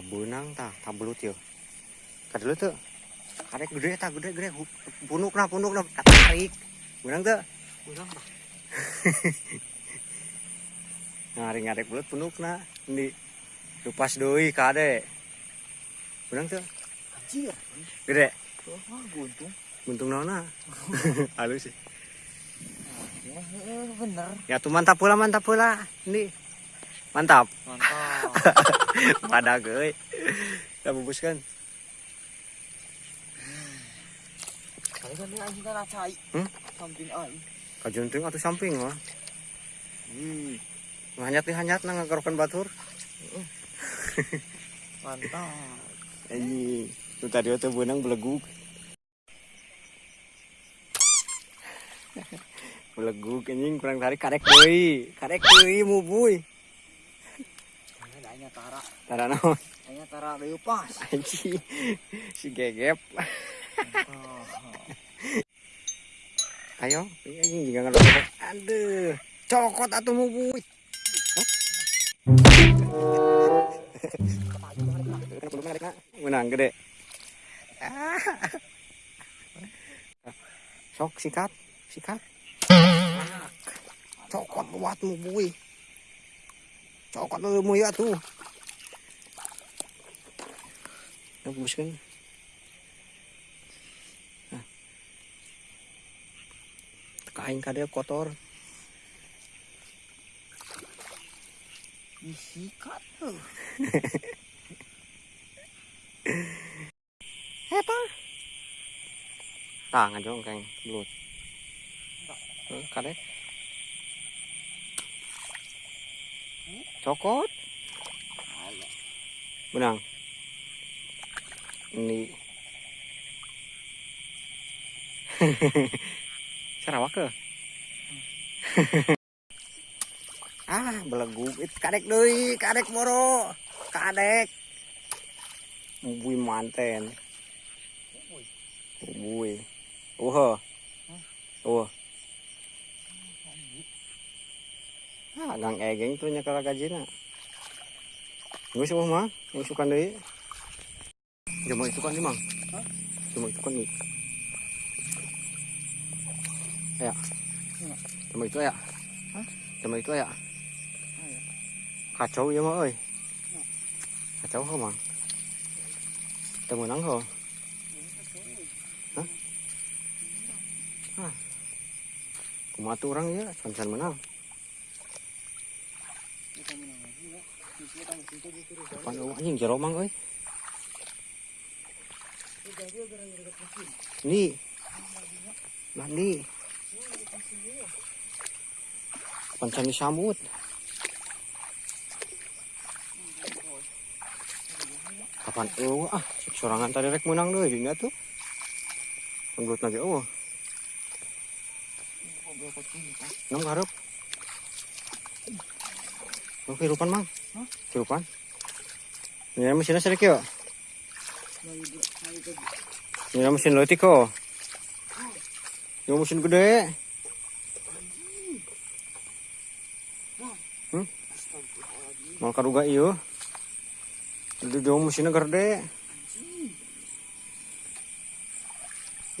Kabunang ta, tabelut yo. Kadulu tuh. Karek gede ta, gede gede. Punuk na, punuk na. Tarik. Bunang tuh. Kurang bah. Ngaring ngarek belut punuk na. Ini. Lupas doi kade. Bunang tuh. Anjir. Gede. Wah, buntung. Buntung naona. Halus sih. Bener. Ya tuh mantap pula, mantap pula. Ini. Mantap. Mantap. Pada gue. Bungkuskan. Kali kan. Hmm? Samping ai. Kajunting atau samping mah. Hmm. Hanyat nih hanyat nang ngagarokan batur. Mantap. Ini itu tadi tuh benang beleguk. beleguk anjing kurang tarik karek deui. Karek deui mubuy. Ada anya tara. Tara naon Anya tara deui pas. anjing. Si gegep. Oh. Ayo, ini anjing juga ngerokok. Aduh, cokot atuh mubuy. Menang gede. Ah. Sok sikat, sikat. Cokot buat mubuy. Cokot lu mu ya tuh. Ngebuskan. Nah. Kain kade kotor. Disikat tuh. Apa? Tangan dong kang belut. Eh, Cokot. Benang. Ini. Sarawak ke? ah, beleguk. It kadek deui, kadek moro. Kadek. Bui manten. Bui. Uh. Uh. Ah, gang egeng tuh nya kala gajina. Geus mah mah, yang suka deui. Jemo itu kan mang. Hah? Jemo itu kan nih. Ya. Ya. Jemo itu ya. Hah? Jemo itu ya. Ayo. Kacau ya mah euy. Kacau ho mang. Teu menang ho. Hah? Hah. Kumaha tuh orang ya, can menang. Kita menang eueuh anjing jero mang euy. Udah dia gara-gara mesin. Ni. Mandi. Pancani samut. Kapan eueuh ah, sorangan tadi rek menang deui dinya tuh. Penggut lagi eueuh. Kok berapa kehidupan mang? Hah? Kehidupan? Ini mesinnya sedikit ya? Ini mesin letik kok. Ini mesin gede. Hmm? Mal karuga iyo. Itu jauh mesinnya gede.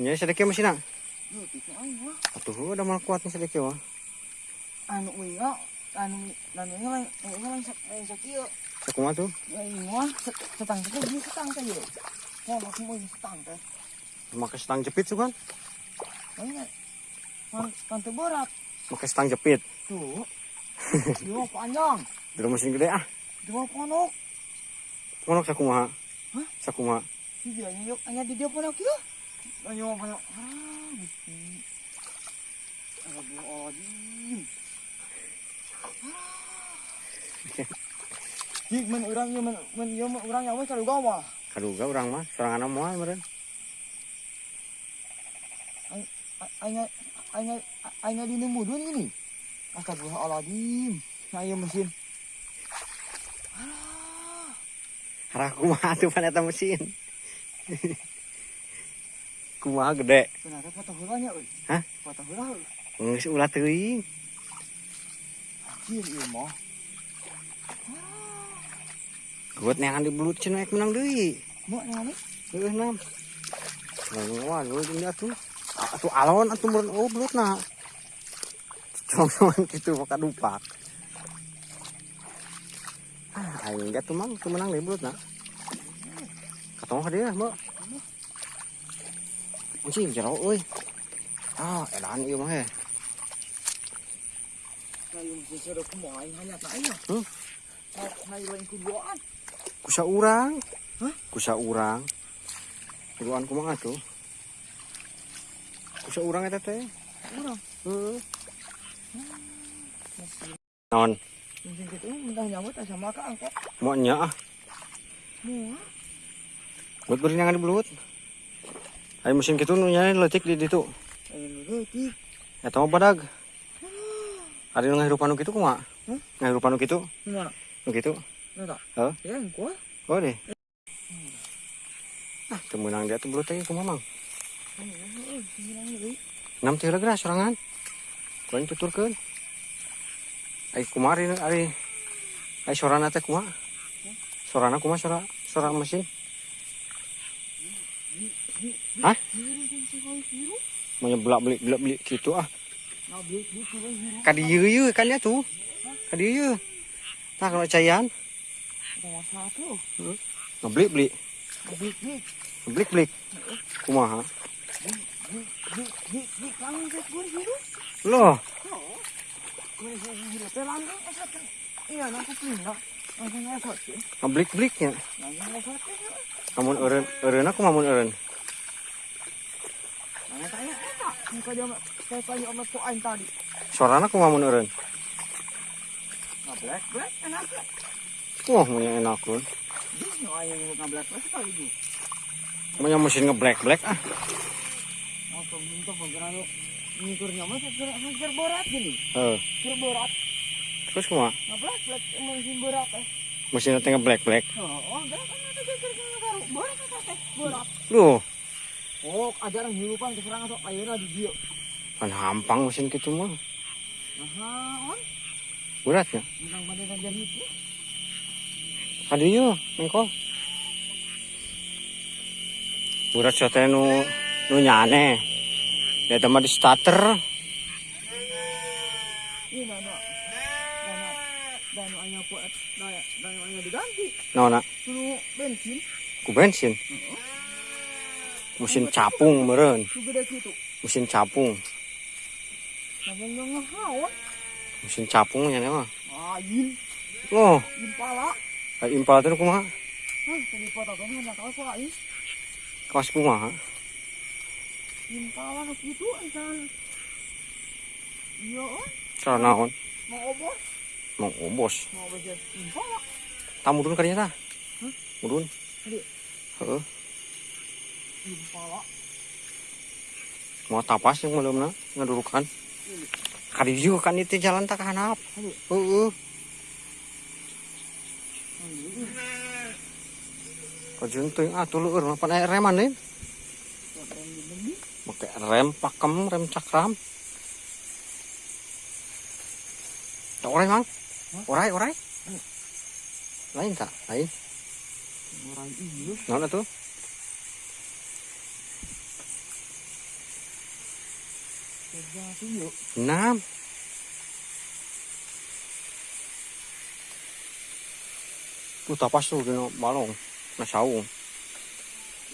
Ini sedikit mesinnya. Atuh udah mal kuat nih sedikit wah. Anu nga, anu anu nga lang, anu nga lang sa lang sa kiyo. Sakuma tuh. Ay nga, setang kita di setang kayo. Kaya makin mo yung setang ka. Pakai stang jepit tuh kan. Man, kanto berat. Pakai stang jepit. Tuh. Dua panjang. Dulu mesin gede ah. Dua ponok. Mana sakumaha? Hah? Sakumaha. Di dia nyok, hanya di dia ponok kiyo. Ayo ponok. Ah, men urang yo men men yo urang gawa. Karuga orang mah sorangan moal meureun. Anya anya anya di mudun ini. Astagfirullahaladzim. Ayo mesin. Ah, Harah kumaha tuh pan eta mesin. kumaha gede. ternyata foto hulanya euy. Hah? Foto euy. Geus ulah teuing. Anjir ieu mah. Buat neangan di belut cina menang deui Mau nyamuk. Heeh nam. Lain wah lu ini atuh. Atuh alon atuh meureun oh belut na. Cuman kitu maka dupak. Ah, aing enggak tuh mang, tuh menang deh belut na. Katong ka dia, Mbak. Anjing jero euy. Ah, edan ieu mah he. Kayu sesuatu kemain hanya saya. Hmm? Kusa urang. Hah? Kusa urang. Kuduan kumaha tuh? Kusa urang eta teh. Orang. Heeh. Masih. Naon? Mungkin tak sama kak angkot. Mau nya ah. Mau. Buat beri nangan di belut. Ayo mesin nu nyari letik di ditu. Ayo letik. Eta mah badag. Ada nu ngahirupan nu kitu kumaha? Hah? Ngahirupan nu kitu? Nggak. Hah? Ya, gua. Oh deh. Ah, temenang dia tuh belut teh kumaha mang? Oh, bilang lagi. Enam teh geura sorangan. Kuing tuturkeun. Ai kumari ari ai sorana teh kumaha? Sorana kumaha sora sora mesin? Hah? Mau belak beli belak beli gitu ah. Biru biru biru. Kadi ieu ieu kan ya tuh. Kadi ieu. Nah kalau cayan, Ada satu. ngebeli beli, Bik bik ngeblik blik. Kumaha? Loh, ngeblik bliknya. Namun eureun eureun aku mamun eureun. Nah, tanya enak. Muka dia saya tanya sama tuh aing tadi. Sorana aku mamun eureun. Black black enak. Wah, mun yang enak kun. Ini bu. Mun yang mesin ngeblack black ah. Minta lu mah gini. Heeh. Berat. Terus kumaha? Black emang berat eh. Mesin teh black. Oh, oh, enggak kan ada geger teh? Loh, Oh, ajaran hidupan keserangan sok ayeuna di dia. kan hampang mesin kitu mah. Nah, on. Dan itu. Kadi ieu mengkol. Berat teh nu nu nyane. Ya mah di starter. Naona? Suruh bensin. Ku bensin. Mesin capung gitu. Mesin capung. Langsung yang ngehawan. Mesin capung nya mah. Ah, yin. Loh, Yin pala. ai impal teh kumaha? Hah, tadi foto kan hendak kau soal yin. Kaos kumaha? Yin pala nu gitu ancan. Iya, on. Cara naon? Mau obos. Mau obos. Mau obos ya. Yin pala. Tamudun kadinya tah. Hah? Mudun. Heeh. Yin pala. Mau tapas yang belum na ngadurukan. Kadi juga kan itu jalan tak. Heeh. Hmm, Kajun tuh ah tuh leueur mah pan aya reman nih. Make rem pakem, rem cakram. Tak orai mang? Orai, orai. Lain tak? Lain. Orang iya. Naon atuh? Kerja sih yuk. Enam. Tuh tapas tuh dino balong. Na saung.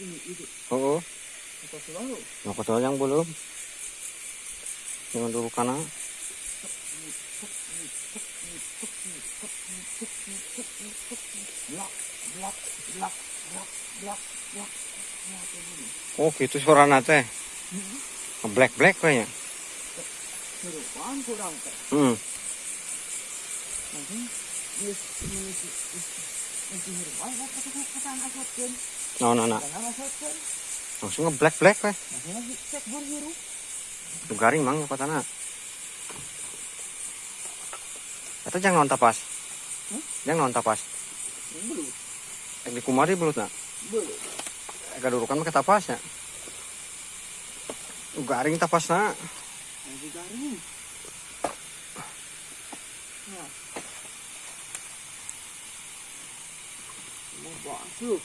Ini itu. Heeh. Kita selalu. Nah, kotor yang belum. Jangan dulu kana. Blak, blak, blak, blak, blak, blak. Itu gini. Oh, gitu suarana teh. Black black kayaknya. Serupan kurang teh. Hmm. Nah. Jangan asapkan. Langsung nge black weh. Itu garing mang apa tanah. Atau jangan nonton tapas. Hmm? Jangan nonton tapas. Belum, di kumari belut nak. belum. Ek durukan make tapasnya. Garing tapas garing. Nah. Waduh.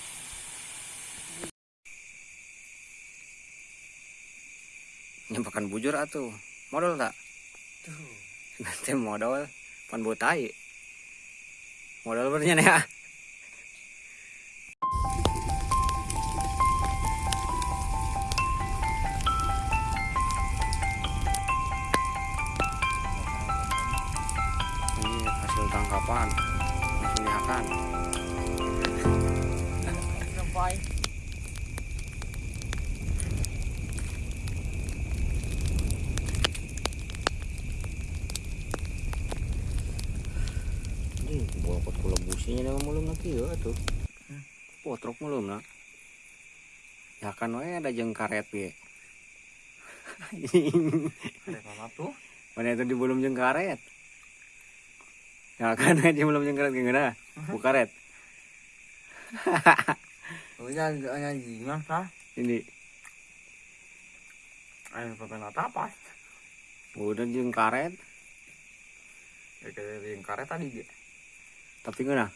nyempakan bujur atuh modal tak Tuh. nanti modal pan botai modal bernya ya Sampai. ini bawa pot kula businya dengan mulum lagi ya tuh. Potrok mulum nak. Ya kan wae ada jeng karet Ada apa tuh? mana itu di belum jeng karet? Ya kan di belum jeng karet gimana? Bu karet Oh, ya, ya, gimana sah? ini Ayo, pakai tapas. udah jeng karet Ya, kayak karet tadi dia. tapi gimana